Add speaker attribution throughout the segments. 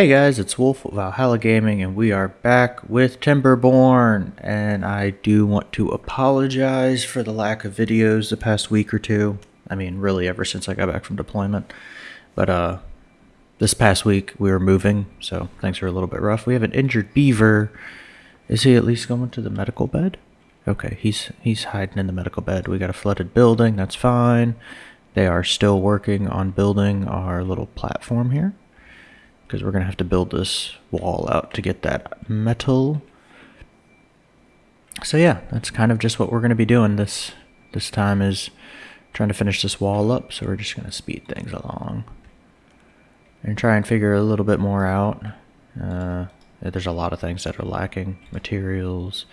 Speaker 1: Hey guys, it's Wolf of Valhalla Gaming, and we are back with Timberborn. And I do want to apologize for the lack of videos the past week or two. I mean, really, ever since I got back from deployment. But uh, this past week we were moving, so things are a little bit rough. We have an injured beaver. Is he at least going to the medical bed? Okay, he's he's hiding in the medical bed. We got a flooded building. That's fine. They are still working on building our little platform here because we're going to have to build this wall out to get that metal. So yeah, that's kind of just what we're going to be doing this this time is trying to finish this wall up, so we're just going to speed things along and try and figure a little bit more out. Uh, there's a lot of things that are lacking, materials,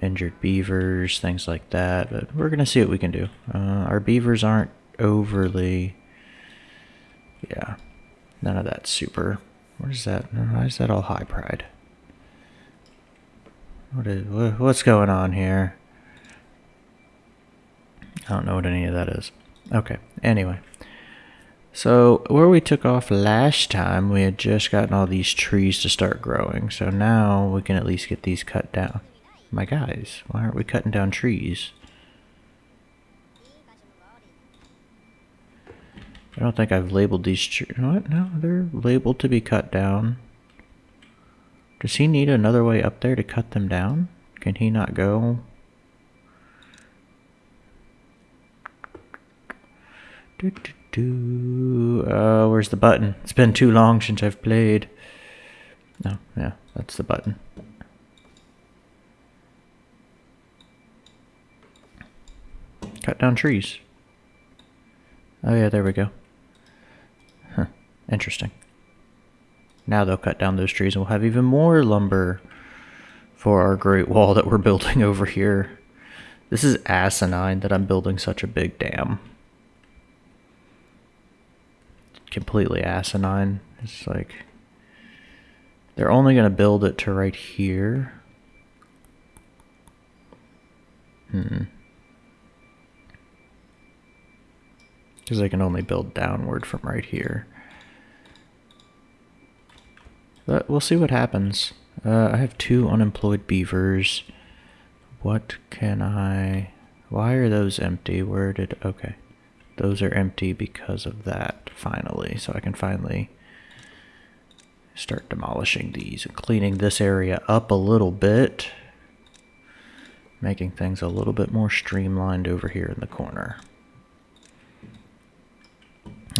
Speaker 1: injured beavers, things like that, but we're going to see what we can do. Uh, our beavers aren't overly, yeah, None of that super. What is that? Why is that all high pride? What is what's going on here? I don't know what any of that is. Okay. Anyway. So where we took off last time, we had just gotten all these trees to start growing. So now we can at least get these cut down. My guys, why aren't we cutting down trees? I don't think I've labeled these trees. What? No, they're labeled to be cut down. Does he need another way up there to cut them down? Can he not go? Do, do, do. Uh, where's the button? It's been too long since I've played. No, yeah, that's the button. Cut down trees. Oh yeah, there we go. Interesting. Now they'll cut down those trees and we'll have even more lumber for our great wall that we're building over here. This is asinine that I'm building such a big dam. Completely asinine. It's like they're only going to build it to right here. Hmm. Because they can only build downward from right here. But we'll see what happens. Uh, I have two unemployed beavers. What can I... Why are those empty? Where did... Okay. Those are empty because of that, finally. So I can finally start demolishing these and cleaning this area up a little bit. Making things a little bit more streamlined over here in the corner.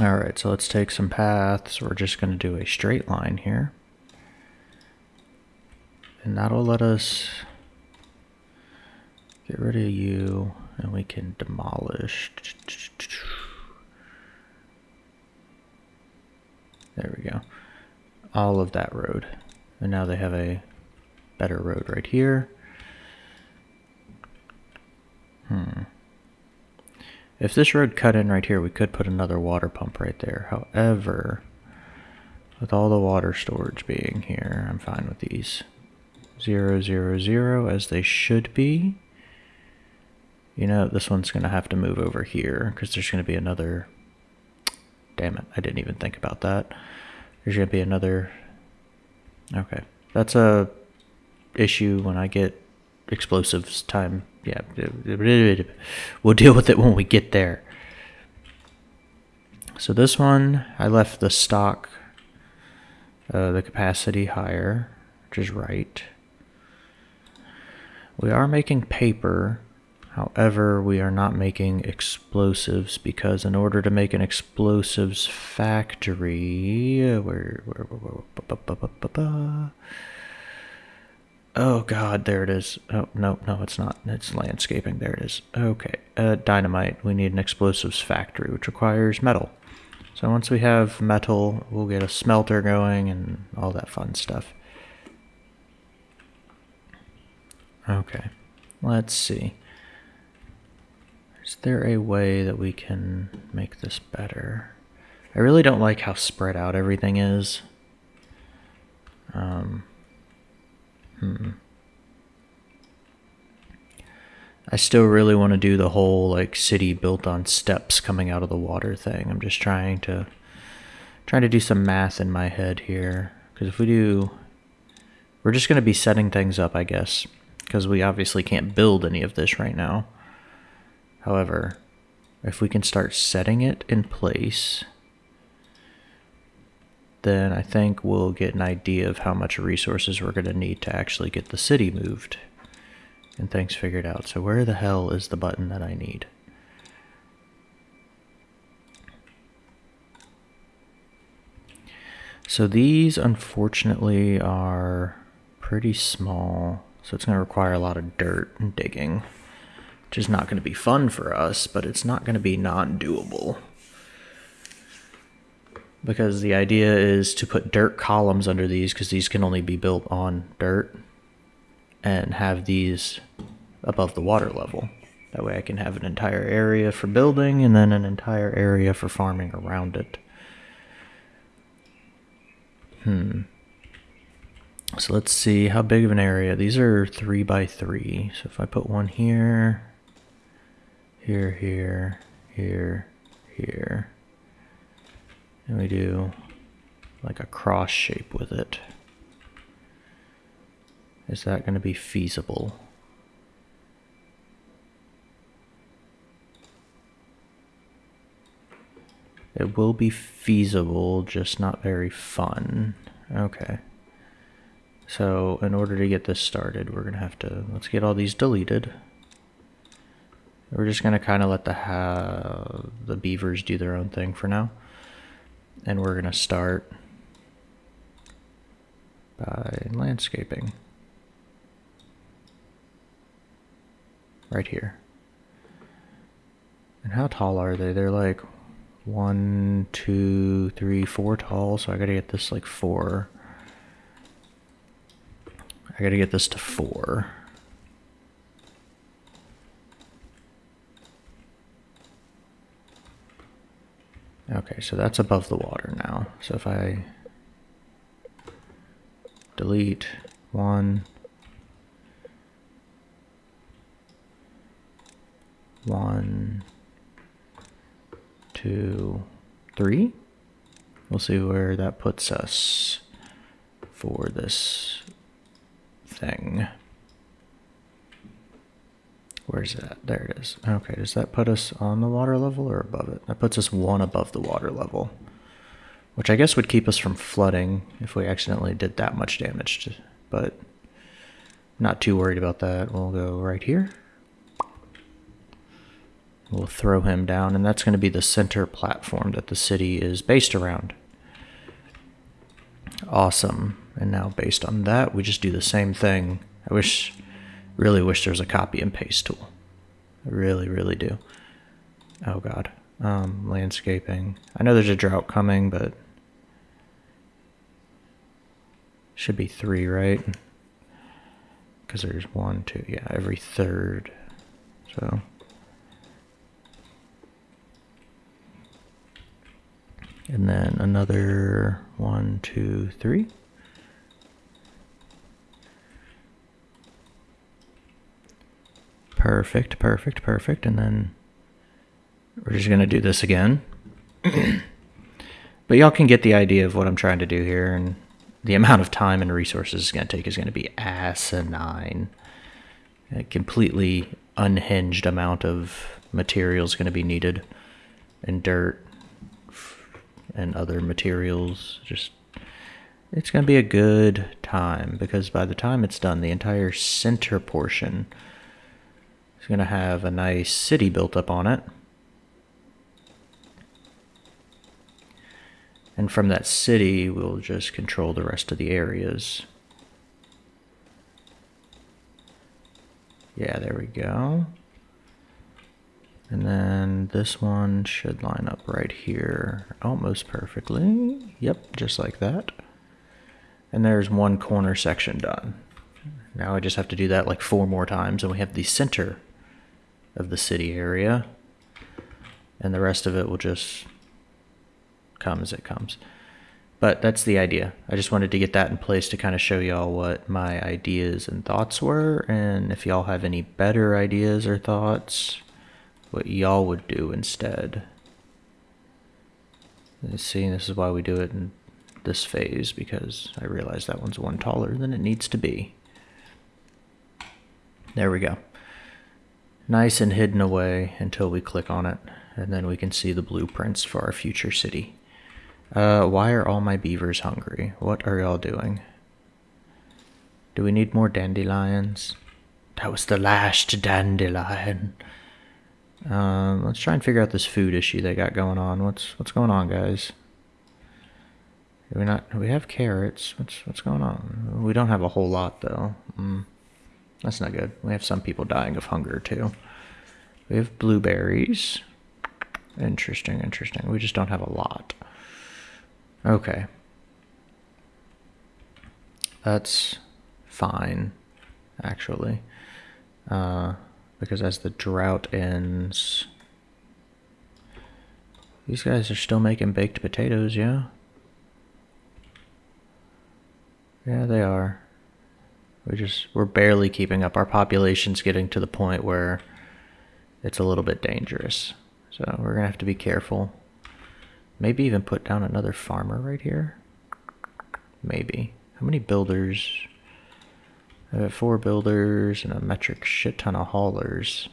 Speaker 1: Alright, so let's take some paths. We're just going to do a straight line here. And that'll let us get rid of you and we can demolish. There we go. All of that road. And now they have a better road right here. Hmm. If this road cut in right here, we could put another water pump right there. However, with all the water storage being here, I'm fine with these. 0, 0, 0, as they should be. You know, this one's going to have to move over here because there's going to be another... Damn it, I didn't even think about that. There's going to be another... Okay, that's a issue when I get explosives time. Yeah, we'll deal with it when we get there. So this one, I left the stock, uh, the capacity higher, which is right. We are making paper, however, we are not making explosives because in order to make an explosives factory, where, where, where, Oh god, there it is. Oh, no, no, it's not. It's landscaping. There it is. Okay, uh, dynamite. We need an explosives factory, which requires metal. So once we have metal, we'll get a smelter going and all that fun stuff. Okay, let's see. Is there a way that we can make this better? I really don't like how spread out everything is. Um, hmm. I still really want to do the whole like city built on steps coming out of the water thing. I'm just trying to Trying to do some math in my head here. Because if we do... We're just going to be setting things up, I guess. Because we obviously can't build any of this right now. However, if we can start setting it in place, then I think we'll get an idea of how much resources we're going to need to actually get the city moved and things figured out. So where the hell is the button that I need? So these unfortunately are pretty small, so it's going to require a lot of dirt and digging, which is not going to be fun for us, but it's not going to be non-doable. Because the idea is to put dirt columns under these, because these can only be built on dirt, and have these above the water level. That way I can have an entire area for building and then an entire area for farming around it. Hmm. So let's see how big of an area. These are three by three. So if I put one here, here, here, here, here, and we do like a cross shape with it. Is that going to be feasible? It will be feasible, just not very fun. Okay. So in order to get this started, we're going to have to, let's get all these deleted. We're just going to kind of let the, the beavers do their own thing for now. And we're going to start by landscaping. Right here. And how tall are they? They're like one, two, three, four tall, so I gotta get this like four. I gotta get this to four. Okay, so that's above the water now. So if I delete one, one, two, three. We'll see where that puts us for this thing. Where's that? There it is. Okay, does that put us on the water level or above it? That puts us one above the water level. Which I guess would keep us from flooding if we accidentally did that much damage. To, but not too worried about that. We'll go right here. We'll throw him down, and that's going to be the center platform that the city is based around. Awesome. And now based on that, we just do the same thing. I wish, really wish there was a copy and paste tool. I really, really do. Oh god. Um, landscaping. I know there's a drought coming, but should be three, right? Because there's one, two, yeah, every third. So And then another one, two, three. Perfect, perfect, perfect. And then we're just going to do this again. but y'all can get the idea of what I'm trying to do here. And the amount of time and resources it's going to take is going to be asinine. A completely unhinged amount of material is going to be needed. And dirt and other materials. Just it's going to be a good time because by the time it's done, the entire center portion is going to have a nice city built up on it. And from that city, we'll just control the rest of the areas. Yeah, there we go. And then this one should line up right here almost perfectly. Yep, just like that. And there's one corner section done. Now I just have to do that like four more times and we have the center of the city area. And the rest of it will just come as it comes. But that's the idea. I just wanted to get that in place to kind of show y'all what my ideas and thoughts were. And if y'all have any better ideas or thoughts, what y'all would do instead. See, this is why we do it in this phase, because I realize that one's one taller than it needs to be. There we go. Nice and hidden away until we click on it, and then we can see the blueprints for our future city. Uh, why are all my beavers hungry? What are y'all doing? Do we need more dandelions? That was the last dandelion. Um, let's try and figure out this food issue they got going on. What's what's going on, guys? Do we not? We have carrots. What's what's going on? We don't have a whole lot though. Mm, that's not good. We have some people dying of hunger too. We have blueberries. Interesting, interesting. We just don't have a lot. Okay. That's fine, actually. Uh, because as the drought ends... These guys are still making baked potatoes, yeah? Yeah, they are. We just, we're barely keeping up. Our population's getting to the point where it's a little bit dangerous. So we're to have to be careful. Maybe even put down another farmer right here. Maybe. How many builders? I have four builders and a metric shit ton of haulers.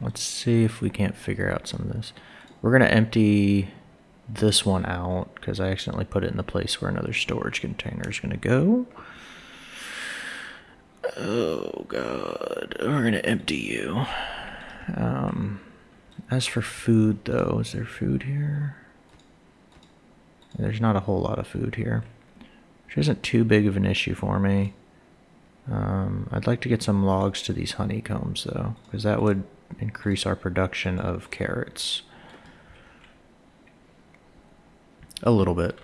Speaker 1: Let's see if we can't figure out some of this. We're to empty this one out because I accidentally put it in the place where another storage container is going to go. Oh god, we're gonna empty you. Um, as for food though, is there food here? There's not a whole lot of food here, which isn't too big of an issue for me. Um, I'd like to get some logs to these honeycombs though, because that would increase our production of carrots. A little bit.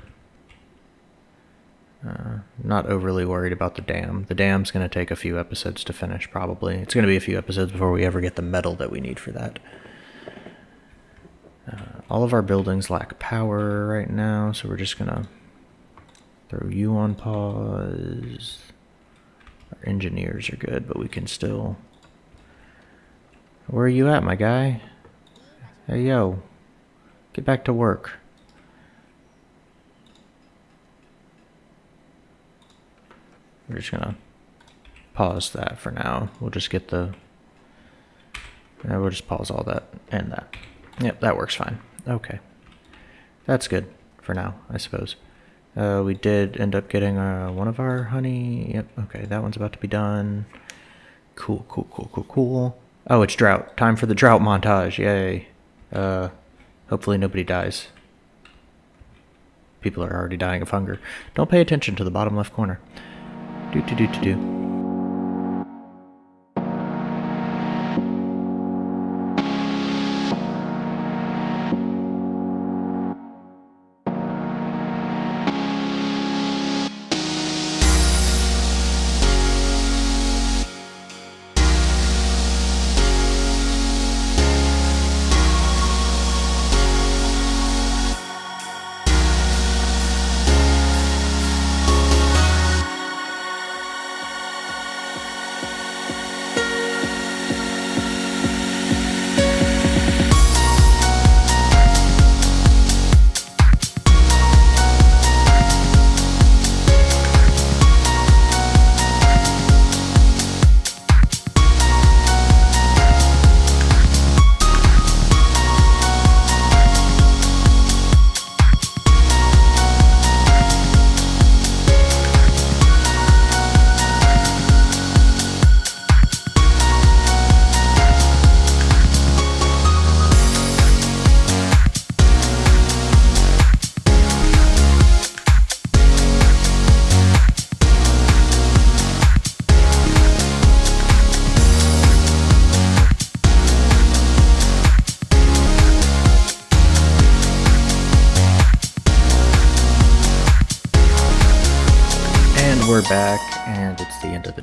Speaker 1: Uh, not overly worried about the dam. The dam's going to take a few episodes to finish, probably. It's going to be a few episodes before we ever get the metal that we need for that. Uh, all of our buildings lack power right now, so we're just going to throw you on pause. Our engineers are good, but we can still... Where are you at, my guy? Hey, yo. Get back to work. We're just gonna pause that for now. We'll just get the, yeah, we'll just pause all that and that. Yep, that works fine. Okay. That's good for now, I suppose. Uh, we did end up getting uh, one of our honey. Yep, okay, that one's about to be done. Cool, cool, cool, cool, cool. Oh, it's drought. Time for the drought montage. Yay. Uh, hopefully nobody dies. People are already dying of hunger. Don't pay attention to the bottom left corner. Do do do do do.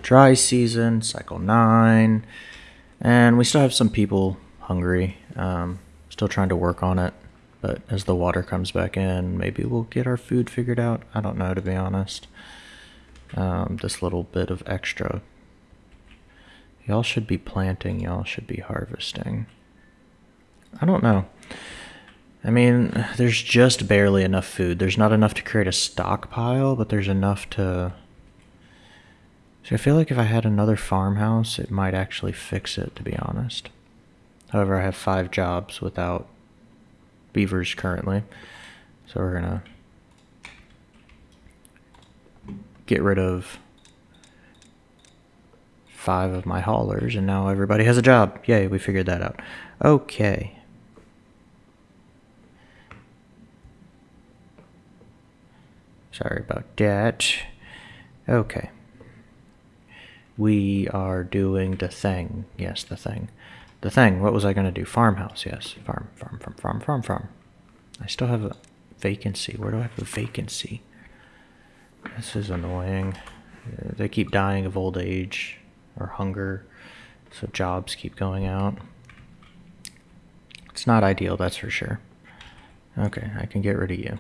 Speaker 1: Dry season, cycle 9, and we still have some people hungry. Um, still trying to work on it, but as the water comes back in, maybe we'll get our food figured out. I don't know, to be honest. Um, this little bit of extra. Y'all should be planting, y'all should be harvesting. I don't know. I mean, there's just barely enough food. There's not enough to create a stockpile, but there's enough to... So I feel like if I had another farmhouse, it might actually fix it, to be honest. However, I have five jobs without beavers currently. So we're gonna get rid of five of my haulers, and now everybody has a job. Yay, we figured that out. Okay. Sorry about that. Okay. We are doing the thing. Yes, the thing. The thing. What was I going to do? Farmhouse. Yes. Farm, farm, farm, farm, farm, farm. I still have a vacancy. Where do I have a vacancy? This is annoying. Uh, they keep dying of old age or hunger, so jobs keep going out. It's not ideal, that's for sure. Okay, I can get rid of you.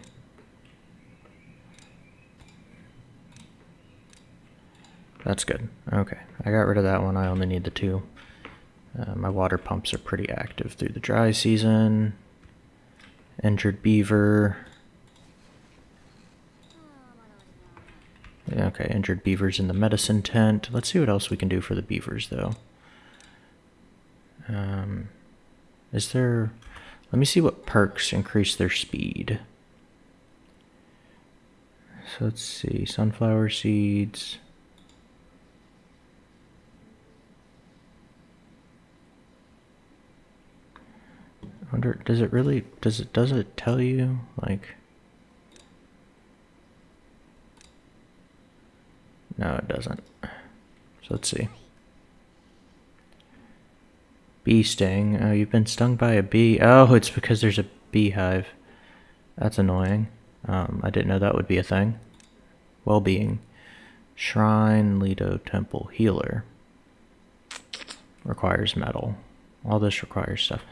Speaker 1: That's good. Okay, I got rid of that one. I only need the two. Uh, my water pumps are pretty active through the dry season. Injured beaver. Okay, injured beavers in the medicine tent. Let's see what else we can do for the beavers, though. Um, is there... Let me see what perks increase their speed. So let's see. Sunflower seeds. Does it really, does it, does it tell you, like... No, it doesn't. So let's see. Bee sting. Oh, you've been stung by a bee. Oh, it's because there's a beehive. That's annoying. Um, I didn't know that would be a thing. Well-being. Shrine, Lido, Temple, Healer. Requires metal. All this requires stuff.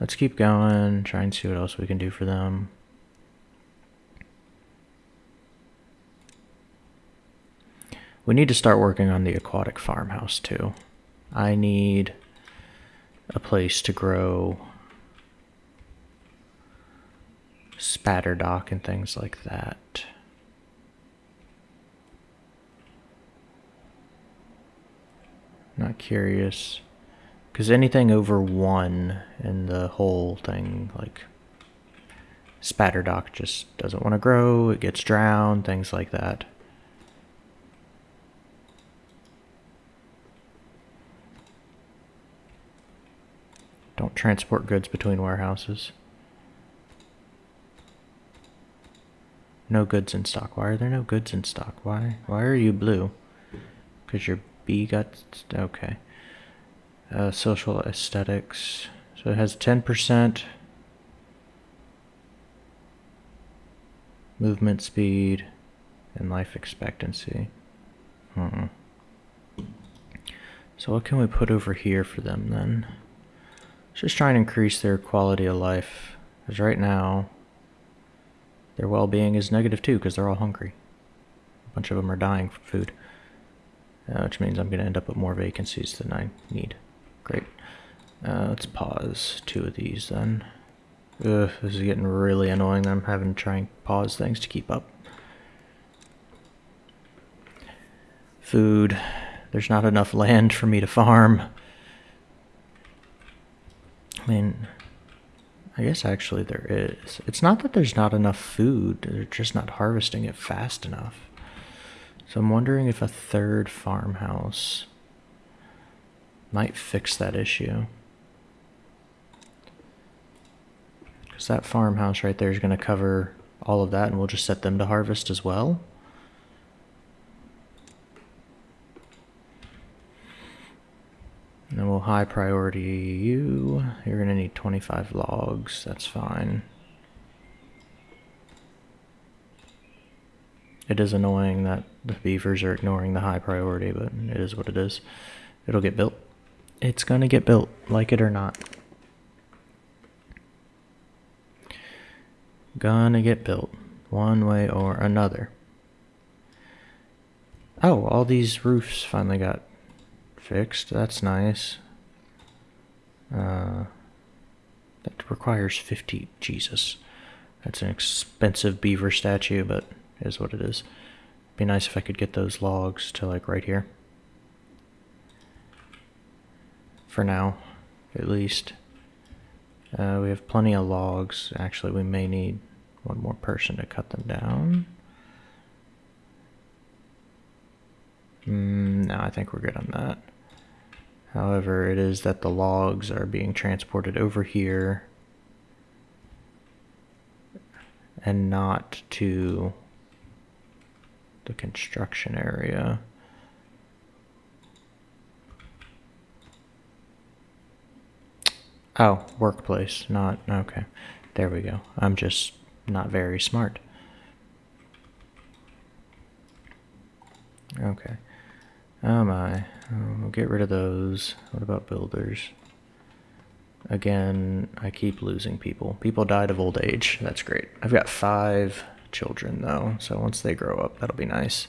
Speaker 1: Let's keep going, try and see what else we can do for them. We need to start working on the aquatic farmhouse too. I need a place to grow spatterdock and things like that. Not curious. Because anything over one in the whole thing, like spatterdock just doesn't want to grow, it gets drowned, things like that. Don't transport goods between warehouses. No goods in stock. Why are there no goods in stock? Why? Why are you blue? Because your bee got... Okay. Uh, social aesthetics. So it has 10% movement speed and life expectancy. Hmm. So what can we put over here for them then? just try and increase their quality of life. Because right now, their well-being is negative too because they're all hungry. A bunch of them are dying for food. Uh, which means I'm going to end up with more vacancies than I need. Great. Uh, let's pause two of these then. Ugh, this is getting really annoying that I'm having to try and pause things to keep up. Food. There's not enough land for me to farm. I mean, I guess actually there is. It's not that there's not enough food, they're just not harvesting it fast enough. So I'm wondering if a third farmhouse might fix that issue. Because that farmhouse right there is going to cover all of that and we'll just set them to harvest as well. And then we'll high priority you. You're going to need 25 logs. That's fine. It is annoying that the beavers are ignoring the high priority, but it is what it is. It'll get built. It's going to get built, like it or not. Gonna get built, one way or another. Oh, all these roofs finally got fixed. That's nice. Uh, That requires 50. Jesus. That's an expensive beaver statue, but is what it is. Be nice if I could get those logs to like right here. For now, at least. Uh, we have plenty of logs. Actually, we may need one more person to cut them down. Mm, no, I think we're good on that. However, it is that the logs are being transported over here and not to the construction area. Oh, workplace, not, okay. There we go. I'm just not very smart. Okay. Oh my. we'll get rid of those. What about builders? Again, I keep losing people. People died of old age. That's great. I've got five children though, so once they grow up, that'll be nice.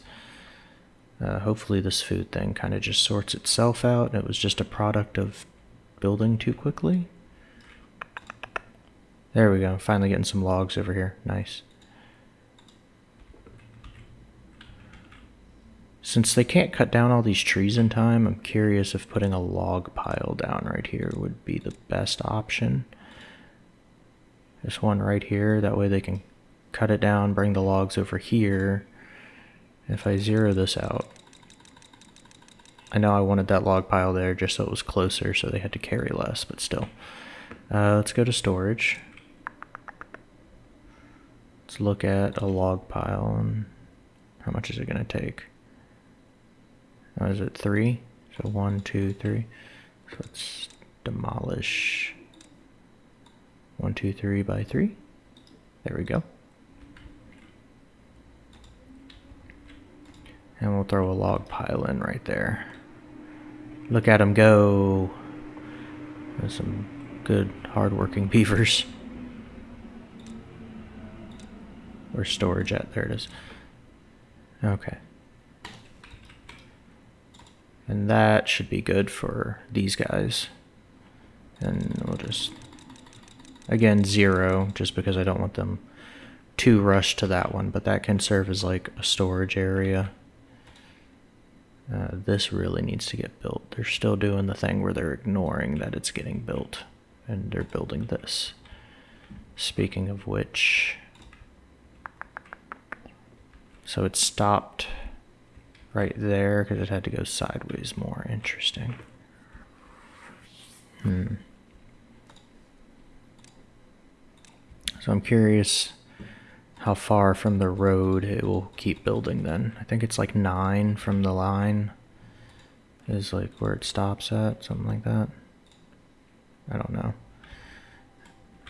Speaker 1: Uh, hopefully this food thing kind of just sorts itself out. It was just a product of building too quickly. There we go. Finally getting some logs over here. Nice. Since they can't cut down all these trees in time, I'm curious if putting a log pile down right here would be the best option. This one right here, that way they can cut it down, bring the logs over here. If I zero this out, I know I wanted that log pile there just so it was closer so they had to carry less, but still. Uh, let's go to storage. Let's look at a log pile and how much is it going to take? Oh, is it three? So one, two, three. So let's demolish one, two, three by three. There we go. And we'll throw a log pile in right there. Look at them go. There's some good, hardworking beavers. Where's storage at? There it is. Okay. And that should be good for these guys. And we'll just, again, zero, just because I don't want them too rushed to that one, but that can serve as like a storage area. Uh, this really needs to get built. They're still doing the thing where they're ignoring that it's getting built, and they're building this. Speaking of which, so it stopped right there because it had to go sideways more. Interesting. Hmm. So I'm curious how far from the road it will keep building then. I think it's like nine from the line is like where it stops at, something like that. I don't know.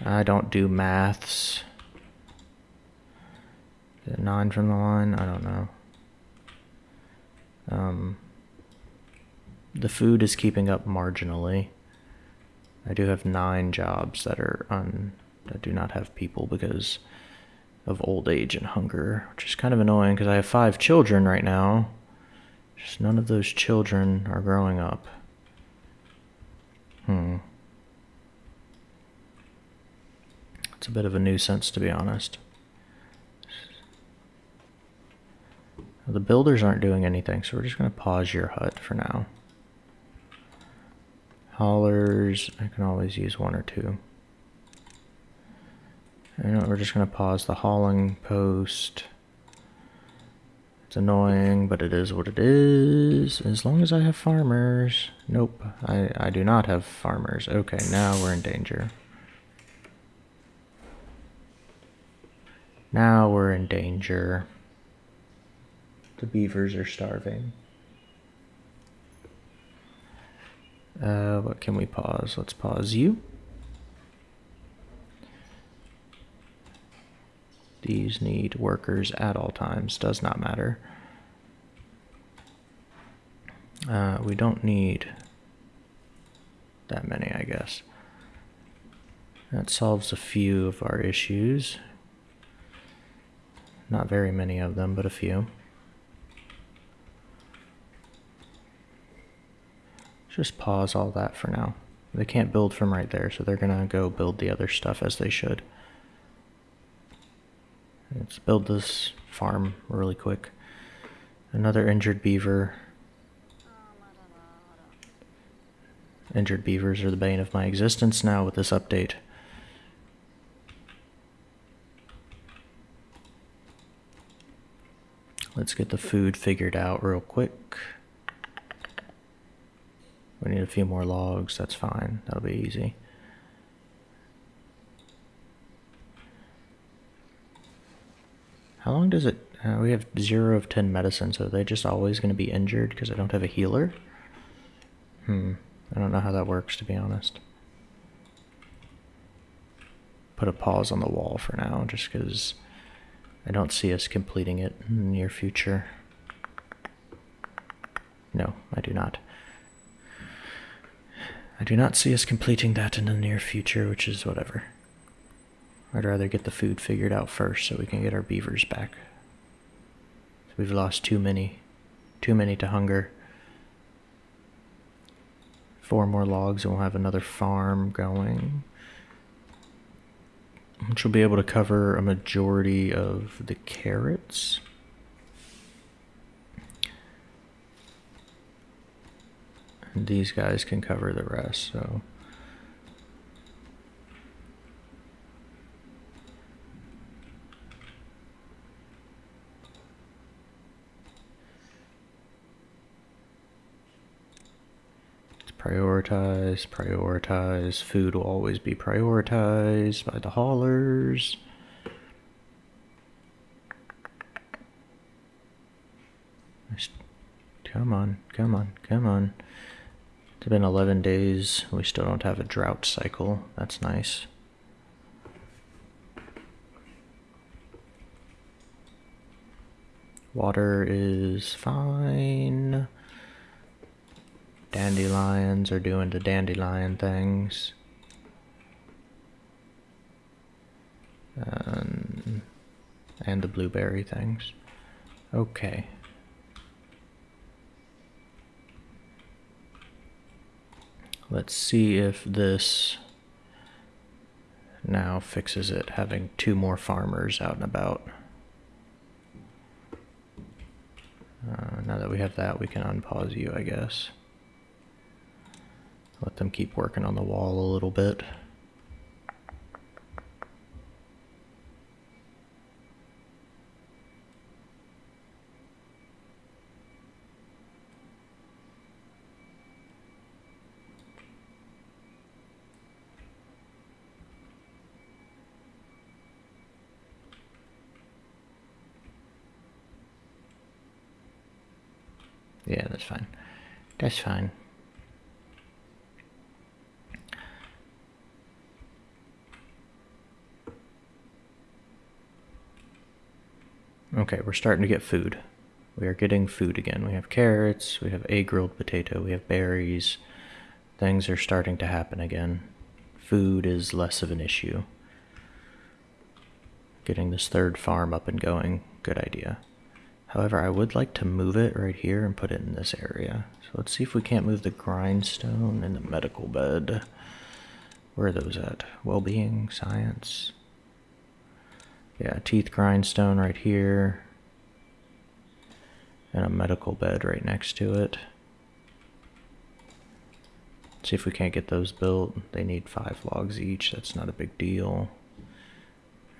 Speaker 1: I don't do maths. Nine from the line? I don't know. Um, the food is keeping up marginally. I do have nine jobs that are on that do not have people because of old age and hunger, which is kind of annoying because I have five children right now. Just none of those children are growing up. Hmm. It's a bit of a nuisance, to be honest. The builders aren't doing anything, so we're just going to pause your hut for now. Haulers, I can always use one or two. And we're just going to pause the hauling post. It's annoying, but it is what it is. As long as I have farmers. Nope, I, I do not have farmers. Okay, now we're in danger. Now we're in danger. The beavers are starving. Uh, what can we pause? Let's pause you. These need workers at all times. Does not matter. Uh, we don't need that many, I guess. That solves a few of our issues. Not very many of them, but a few. Just pause all that for now. They can't build from right there, so they're gonna go build the other stuff as they should. Let's build this farm really quick. Another injured beaver. Injured beavers are the bane of my existence now with this update. Let's get the food figured out real quick. We need a few more logs, that's fine. That'll be easy. How long does it... Uh, we have 0 of 10 medicine, so are they just always going to be injured because I don't have a healer? Hmm. I don't know how that works, to be honest. Put a pause on the wall for now, just because I don't see us completing it in the near future. No, I do not. Do not see us completing that in the near future, which is whatever. I'd rather get the food figured out first so we can get our beavers back. we've lost too many. Too many to hunger. Four more logs and we'll have another farm going. Which will be able to cover a majority of the carrots. These guys can cover the rest, so... prioritize, prioritize. Food will always be prioritized by the haulers. Come on, come on, come on. It's been 11 days. We still don't have a drought cycle. That's nice. Water is fine. Dandelions are doing the dandelion things. Um, and the blueberry things. Okay. Let's see if this now fixes it, having two more farmers out and about. Uh, now that we have that, we can unpause you, I guess. Let them keep working on the wall a little bit. Yeah, that's fine. That's fine. Okay, we're starting to get food. We are getting food again. We have carrots, we have a grilled potato, we have berries. Things are starting to happen again. Food is less of an issue. Getting this third farm up and going, good idea. However, I would like to move it right here and put it in this area. So let's see if we can't move the grindstone and the medical bed. Where are those at? Well-being, science, yeah, teeth grindstone right here. And a medical bed right next to it. See if we can't get those built. They need five logs each. That's not a big deal.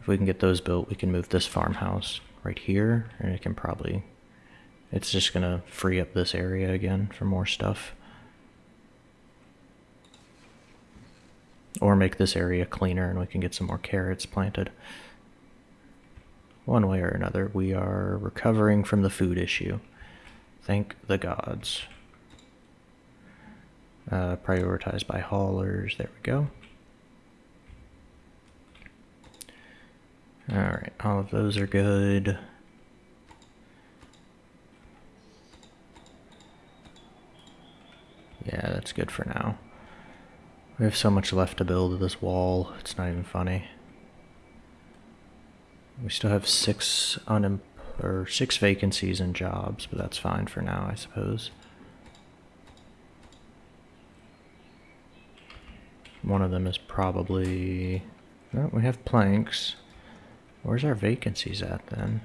Speaker 1: If we can get those built, we can move this farmhouse right here. And it can probably... It's just to free up this area again for more stuff. Or make this area cleaner and we can get some more carrots planted one way or another, we are recovering from the food issue. Thank the gods. Uh, prioritized by haulers. There we go. Alright, all of those are good. Yeah, that's good for now. We have so much left to build this wall, it's not even funny. We still have six unem or six vacancies and jobs, but that's fine for now, I suppose. one of them is probably... Oh, we have planks. Where's our vacancies at then?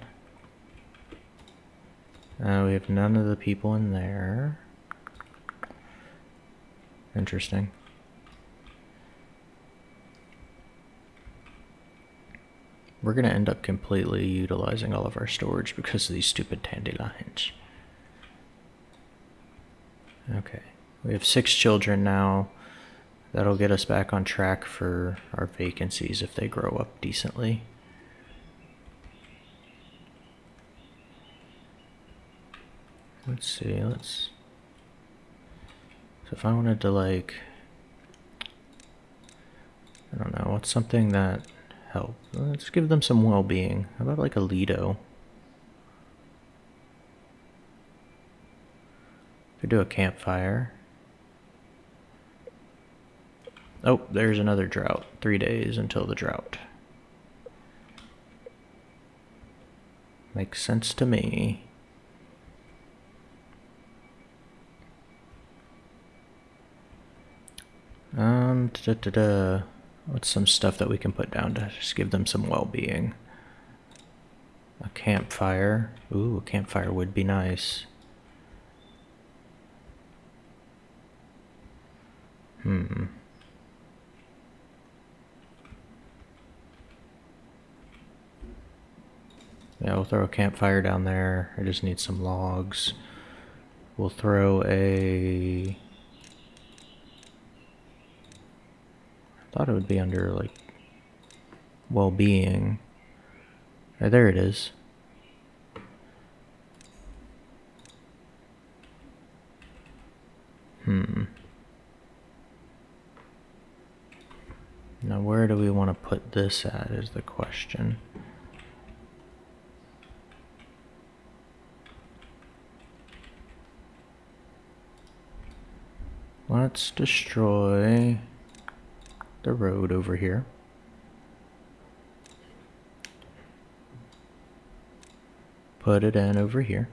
Speaker 1: Uh, we have none of the people in there. Interesting. We're going to end up completely utilizing all of our storage because of these stupid dandelions. Okay. We have six children now. That'll get us back on track for our vacancies if they grow up decently. Let's see, let's... So if I wanted to like... I don't know, what's something that help? Let's give them some well-being. How about like a Lido? Could do a campfire. Oh, there's another drought. Three days until the drought. Makes sense to me. Um, da, da, da. What's some stuff that we can put down to just give them some well-being? A campfire. Ooh, a campfire would be nice. Hmm. Yeah, we'll throw a campfire down there. I just need some logs. We'll throw a... thought it would be under, like, well-being. Oh, there it is. Hmm. Now where do we want to put this at is the question. Let's destroy the road over here. Put it in over here.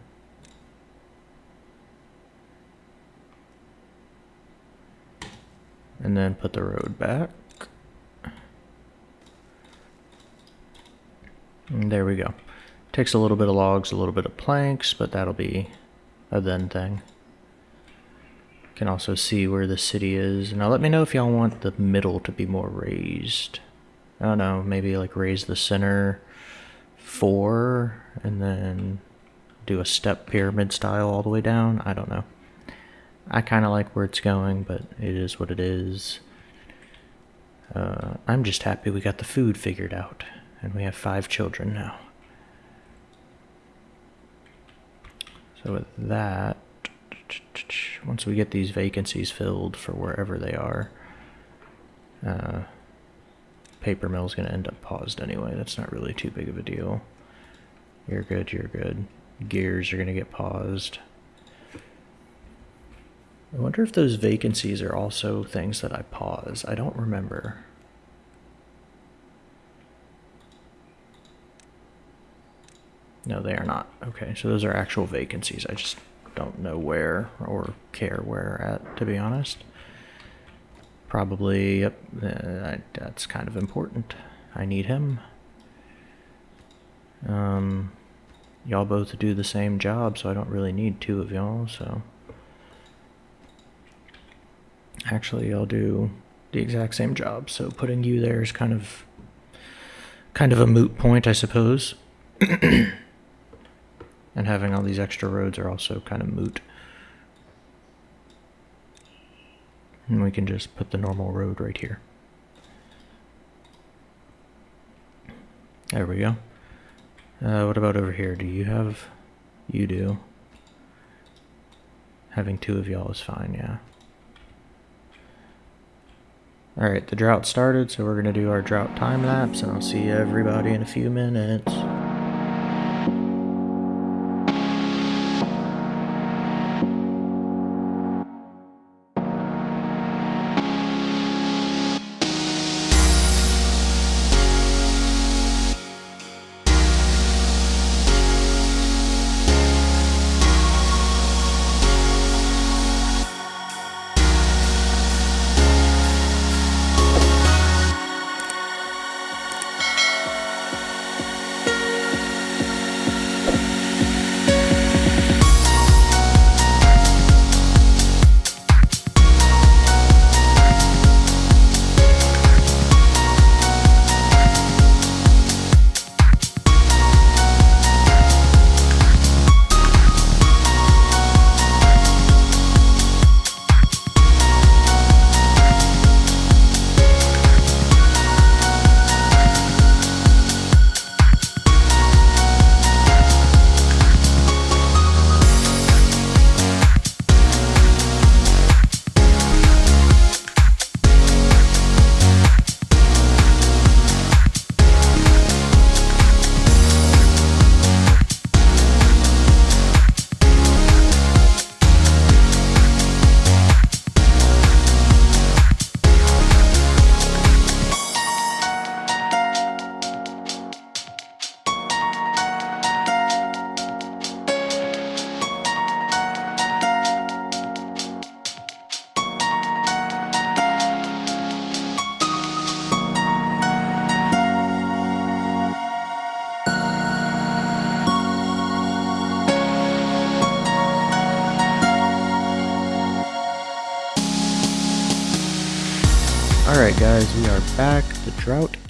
Speaker 1: And then put the road back. And there we go. Takes a little bit of logs, a little bit of planks, but that'll be a then thing. Can also see where the city is. Now let me know if y'all want the middle to be more raised. I don't know, maybe like raise the center four and then do a step pyramid style all the way down. I don't know. I kind of like where it's going, but it is what it is. Uh, I'm just happy we got the food figured out. And we have five children now. So with that, once we get these vacancies filled for wherever they are, uh, paper mill's going to end up paused anyway. That's not really too big of a deal. You're good, you're good. Gears are going to get paused. I wonder if those vacancies are also things that I pause. I don't remember. No, they are not. Okay, so those are actual vacancies. I just don't know where or care where at, to be honest. Probably, yep, uh, that's kind of important. I need him. Um, y'all both do the same job, so I don't really need two of y'all, so... Actually, I'll do the exact same job, so putting you there is kind of... kind of a moot point, I suppose. And having all these extra roads are also kind of moot. And we can just put the normal road right here. There we go. Uh, what about over here? Do you have... You do. Having two of y'all is fine, yeah. Alright, the drought started, so we're going to do our drought time lapse, and I'll see everybody in a few minutes.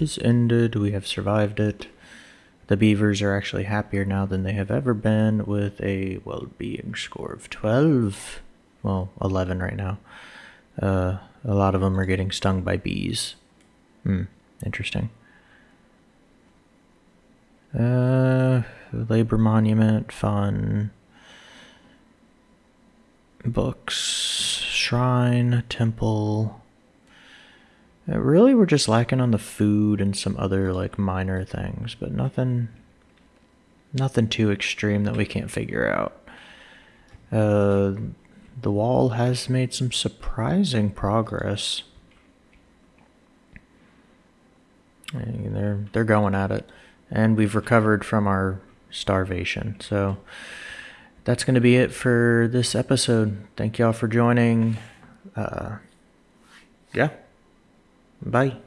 Speaker 1: Is ended. We have survived it. The beavers are actually happier now than they have ever been with a well-being score of 12. Well, 11 right now. Uh, a lot of them are getting stung by bees. Hmm, interesting. Uh, labor monument, fun. Books, shrine, temple. Uh, really, we're just lacking on the food and some other like minor things, but nothing, nothing too extreme that we can't figure out. Uh, the wall has made some surprising progress. And they're they're going at it, and we've recovered from our starvation. So that's going to be it for this episode. Thank y'all for joining. Uh, yeah. Bye.